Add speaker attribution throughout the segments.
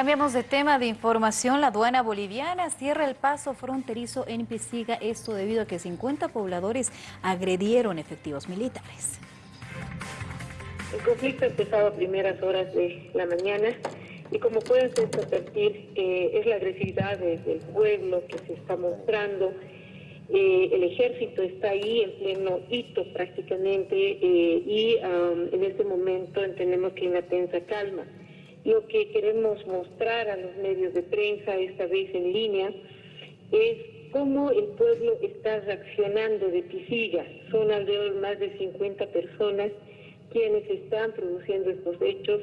Speaker 1: Cambiamos de tema de información. La aduana boliviana cierra el paso fronterizo en Pisiga, esto debido a que 50 pobladores agredieron efectivos militares.
Speaker 2: El conflicto ha empezado a primeras horas de la mañana y como pueden ustedes advertir, eh, es la agresividad del pueblo que se está mostrando. Eh, el ejército está ahí en pleno hito prácticamente eh, y en este momento entendemos que hay una tensa calma. Lo que queremos mostrar a los medios de prensa, esta vez en línea, es cómo el pueblo está reaccionando de Pisiga. Son alrededor de más de 50 personas quienes están produciendo estos hechos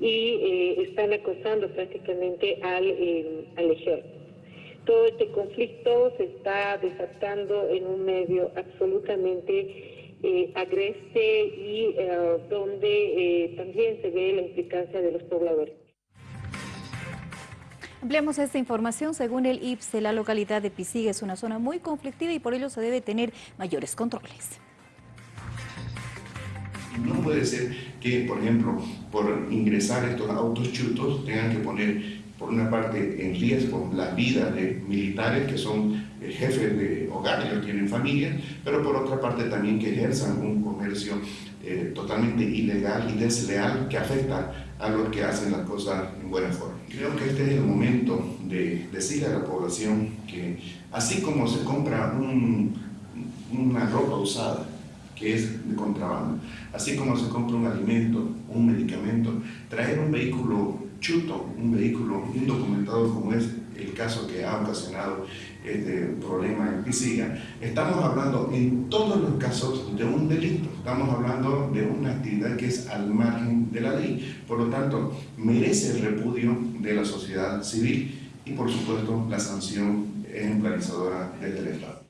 Speaker 2: y eh, están acosando prácticamente al, eh, al ejército. Todo este conflicto se está desatando en un medio absolutamente eh, agreste y donde eh, también se ve la implicancia de los pobladores.
Speaker 1: Ampliamos esta información. Según el IPSE, la localidad de Pisiga es una zona muy conflictiva y por ello se debe tener mayores controles.
Speaker 3: No puede ser que, por ejemplo, por ingresar estos autos chutos tengan que poner por una parte en riesgo la vida de militares que son jefes de hogar, ellos tienen familia, pero por otra parte también que ejerzan un comercio eh, totalmente ilegal y desleal que afecta a los que hacen las cosas en buena forma. Creo que este es el momento de decirle a la población que así como se compra una ropa usada, que es de contrabando, así como se compra un alimento, un medicamento, traer un vehículo chuto, un vehículo indocumentado como es el caso que ha ocasionado este problema en Pisiga, estamos hablando en todos los casos de un delito, estamos hablando de una actividad que es al margen de la ley, por lo tanto merece el repudio de la sociedad civil y por supuesto la sanción ejemplarizadora del Estado.